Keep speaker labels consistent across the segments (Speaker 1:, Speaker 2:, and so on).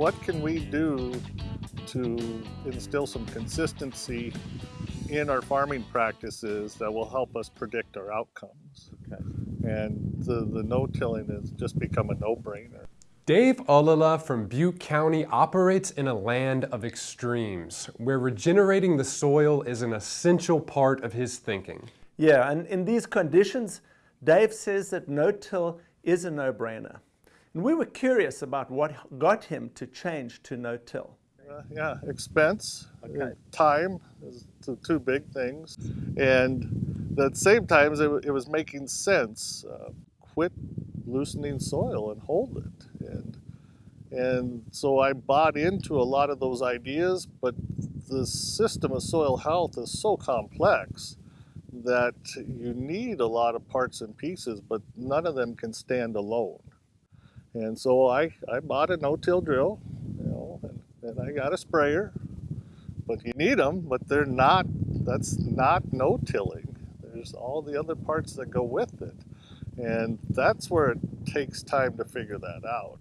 Speaker 1: what can we do to instill some consistency in our farming practices that will help us predict our outcomes.
Speaker 2: Okay.
Speaker 1: And the, the no-tilling has just become a no-brainer.
Speaker 3: Dave Ollila from Butte County operates in a land of extremes, where regenerating the soil is an essential part of his thinking.
Speaker 2: Yeah, and in these conditions, Dave says that no-till is a no-brainer. And we were curious about what got him to change to no-till.
Speaker 1: Uh, yeah, expense,
Speaker 2: Okay.
Speaker 1: uh, time is the two big things. And at the same time, it, it was making sense. Uh, quit loosening soil and hold it. And, and so I bought into a lot of those ideas, but the system of soil health is so complex that you need a lot of parts and pieces, but none of them can stand alone. And so I, I bought a no-till drill, you know, and, and I got a sprayer. But you need them, but they're not, that's not no-tilling. There's all the other parts that go with it. And that's where it takes time to figure that out.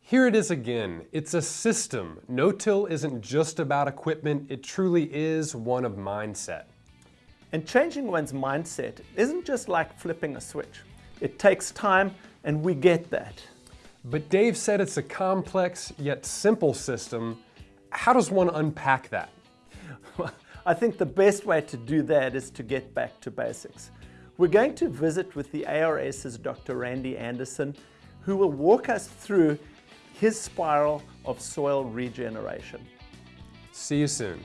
Speaker 3: Here it is again. It's a system. No-till isn't just about equipment, it truly is one of mindset.
Speaker 2: And changing one's mindset isn't just like flipping a switch. It takes time, and we get that.
Speaker 3: But Dave said it's a complex yet simple system. How does one unpack that?
Speaker 2: I think the best way to do that is to get back to basics. We're going to visit with the ARS's Dr. Randy Anderson, who will walk us through his spiral of soil regeneration.
Speaker 3: See you soon.